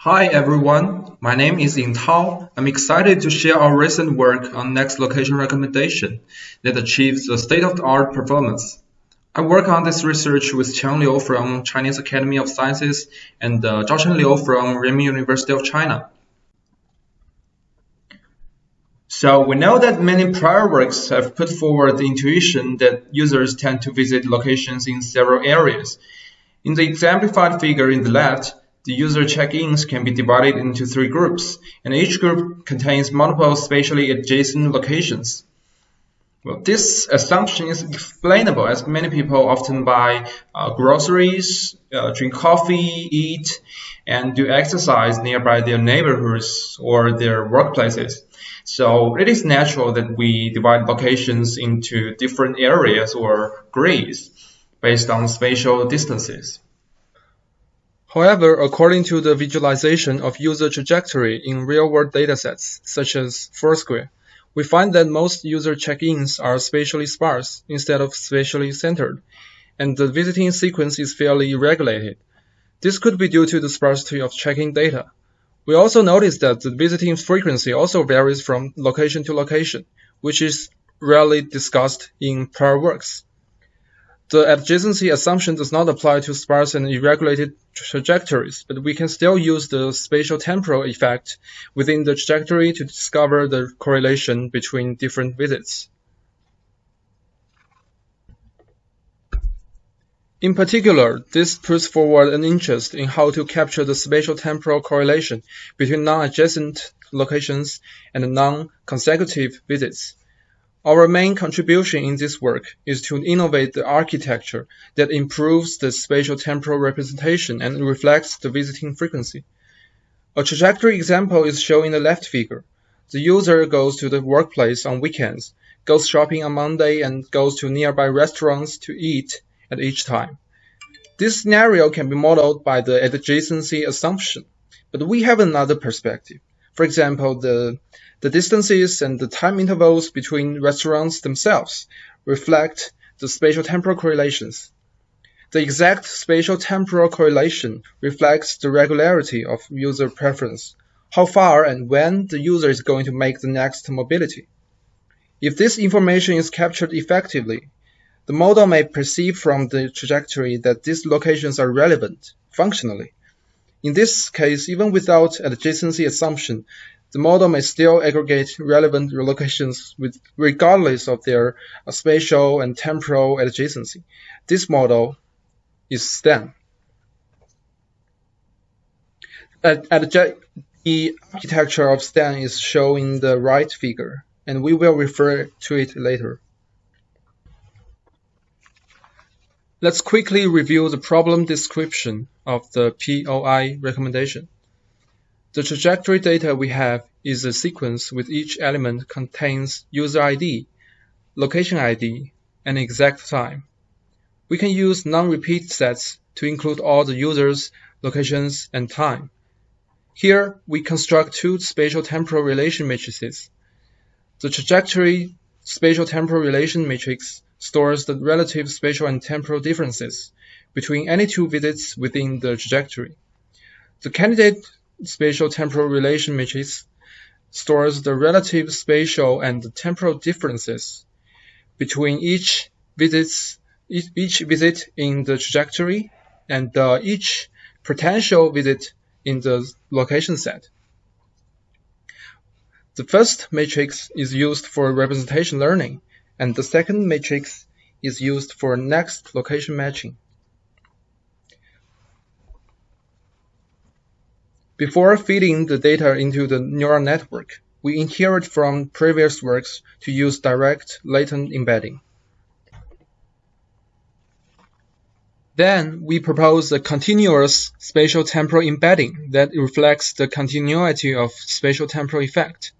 Hi everyone, my name is Ying Tao. I'm excited to share our recent work on next location recommendation that achieves the state-of-the-art performance. I work on this research with Qiang Liu from Chinese Academy of Sciences and uh, Zhaocheng Liu from Renmin University of China. So we know that many prior works have put forward the intuition that users tend to visit locations in several areas. In the exemplified figure in the left, the user check-ins can be divided into three groups, and each group contains multiple spatially adjacent locations. Well, this assumption is explainable as many people often buy uh, groceries, uh, drink coffee, eat, and do exercise nearby their neighborhoods or their workplaces. So it is natural that we divide locations into different areas or grids based on spatial distances. However, according to the visualization of user trajectory in real-world datasets, such as Foursquare, we find that most user check-ins are spatially sparse instead of spatially centered, and the visiting sequence is fairly regulated. This could be due to the sparsity of check-in data. We also notice that the visiting frequency also varies from location to location, which is rarely discussed in prior works. The adjacency assumption does not apply to sparse and irregulated trajectories, but we can still use the spatial temporal effect within the trajectory to discover the correlation between different visits. In particular, this puts forward an interest in how to capture the spatial temporal correlation between non-adjacent locations and non-consecutive visits. Our main contribution in this work is to innovate the architecture that improves the spatial temporal representation and reflects the visiting frequency. A trajectory example is shown in the left figure. The user goes to the workplace on weekends, goes shopping on Monday, and goes to nearby restaurants to eat at each time. This scenario can be modeled by the adjacency assumption, but we have another perspective. For example, the the distances and the time intervals between restaurants themselves reflect the spatial-temporal correlations. The exact spatial-temporal correlation reflects the regularity of user preference, how far and when the user is going to make the next mobility. If this information is captured effectively, the model may perceive from the trajectory that these locations are relevant functionally. In this case, even without adjacency assumption, the model may still aggregate relevant locations with, regardless of their spatial and temporal adjacency. This model is STAN. At, at the architecture of STAN is shown in the right figure, and we will refer to it later. Let's quickly review the problem description of the POI recommendation. The trajectory data we have is a sequence with each element contains user ID, location ID, and exact time. We can use non-repeat sets to include all the users, locations, and time. Here, we construct two spatial temporal relation matrices. The trajectory spatial temporal relation matrix stores the relative spatial and temporal differences between any two visits within the trajectory. The candidate spatial temporal relation matrix stores the relative spatial and temporal differences between each visits each visit in the trajectory and uh, each potential visit in the location set. The first matrix is used for representation learning, and the second matrix is used for next location matching. Before feeding the data into the neural network, we inherit from previous works to use direct latent embedding. Then we propose a continuous spatial temporal embedding that reflects the continuity of spatial temporal effect.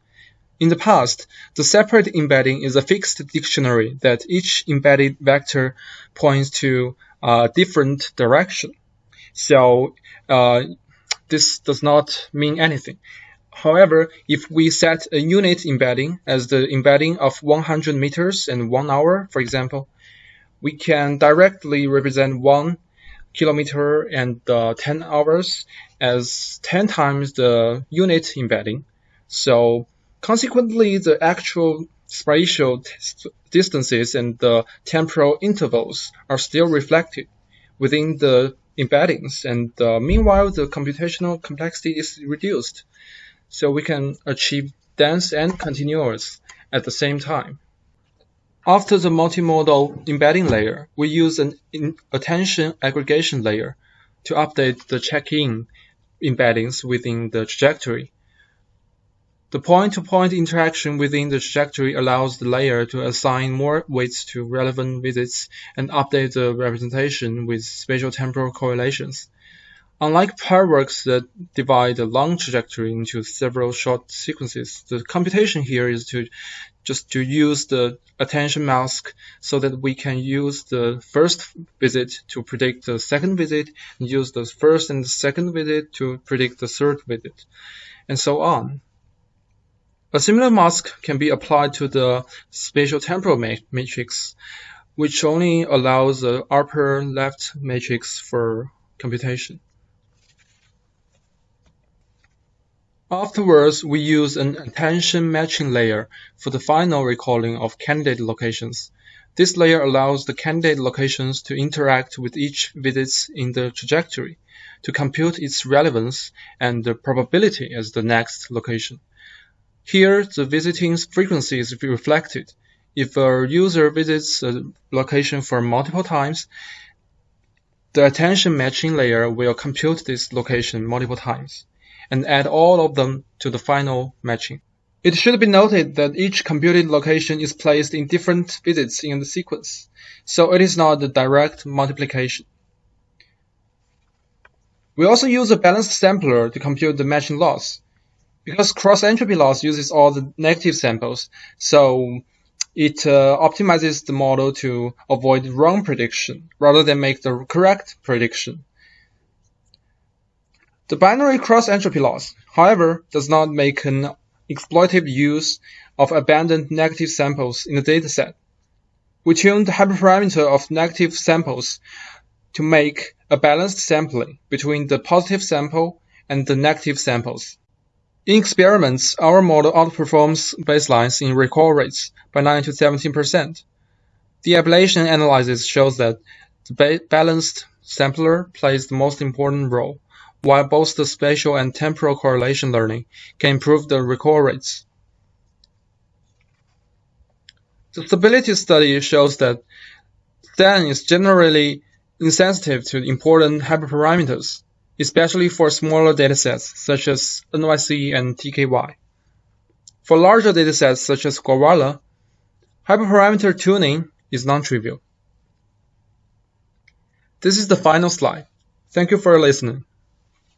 In the past, the separate embedding is a fixed dictionary that each embedded vector points to a different direction. So uh, this does not mean anything. However, if we set a unit embedding as the embedding of 100 meters and one hour, for example, we can directly represent one kilometer and uh, 10 hours as 10 times the unit embedding. So consequently, the actual spatial distances and the temporal intervals are still reflected within the embeddings, and uh, meanwhile, the computational complexity is reduced, so we can achieve dense and continuous at the same time. After the multimodal embedding layer, we use an attention aggregation layer to update the check-in embeddings within the trajectory. The point-to-point -point interaction within the trajectory allows the layer to assign more weights to relevant visits and update the representation with spatial-temporal correlations. Unlike prior works that divide a long trajectory into several short sequences, the computation here is to just to use the attention mask so that we can use the first visit to predict the second visit and use the first and the second visit to predict the third visit and so on. A similar mask can be applied to the spatial temporal matrix, which only allows the upper left matrix for computation. Afterwards, we use an attention matching layer for the final recalling of candidate locations. This layer allows the candidate locations to interact with each visit in the trajectory to compute its relevance and the probability as the next location. Here, the visiting frequency is reflected. If a user visits a location for multiple times, the attention matching layer will compute this location multiple times and add all of them to the final matching. It should be noted that each computed location is placed in different visits in the sequence, so it is not a direct multiplication. We also use a balanced sampler to compute the matching loss. Because cross-entropy loss uses all the negative samples, so it uh, optimizes the model to avoid wrong prediction rather than make the correct prediction. The binary cross-entropy loss, however, does not make an exploitative use of abandoned negative samples in the dataset. We tune the hyperparameter of negative samples to make a balanced sampling between the positive sample and the negative samples. In experiments, our model outperforms baselines in recall rates by 9 to 17%. The ablation analysis shows that the balanced sampler plays the most important role, while both the spatial and temporal correlation learning can improve the recall rates. The stability study shows that STAN is generally insensitive to important hyperparameters especially for smaller datasets such as NYC and TKY. For larger datasets such as Gowalla, hyperparameter tuning is non-trivial. This is the final slide. Thank you for listening.